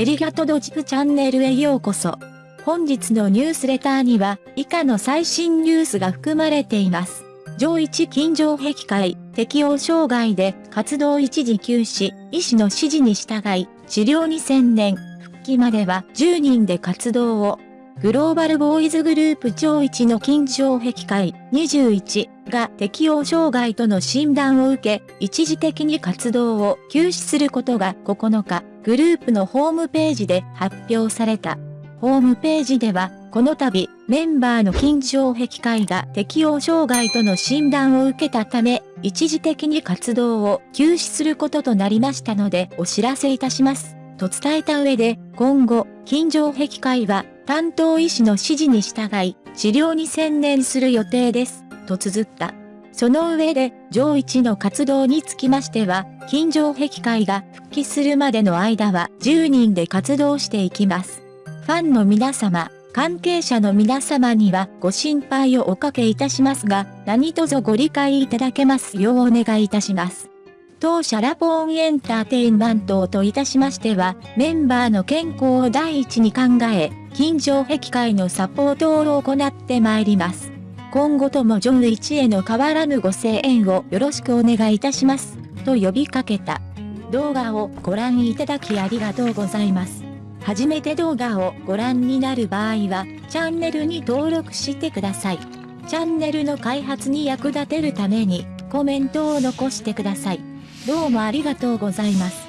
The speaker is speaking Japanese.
エリガトドジプチャンネルへようこそ。本日のニュースレターには以下の最新ニュースが含まれています。上一金城壁会、適応障害で活動一時休止、医師の指示に従い、治療に専念、復帰までは10人で活動を。グローバルボーイズグループ超一の金城壁会21が適応障害との診断を受け、一時的に活動を休止することが9日、グループのホームページで発表された。ホームページでは、この度、メンバーの金城壁会が適応障害との診断を受けたため、一時的に活動を休止することとなりましたのでお知らせいたします。と伝えた上で、今後、金城壁会は担当医師の指示に従い、治療に専念する予定です、と綴った。その上で、上一の活動につきましては、金城壁会が復帰するまでの間は10人で活動していきます。ファンの皆様、関係者の皆様にはご心配をおかけいたしますが、何卒ご理解いただけますようお願いいたします。当社ラポーンエンターテインメントといたしましては、メンバーの健康を第一に考え、近所壁会のサポートを行ってまいります。今後とも上一への変わらぬご声援をよろしくお願いいたします。と呼びかけた。動画をご覧いただきありがとうございます。初めて動画をご覧になる場合は、チャンネルに登録してください。チャンネルの開発に役立てるために、コメントを残してください。どうもありがとうございます。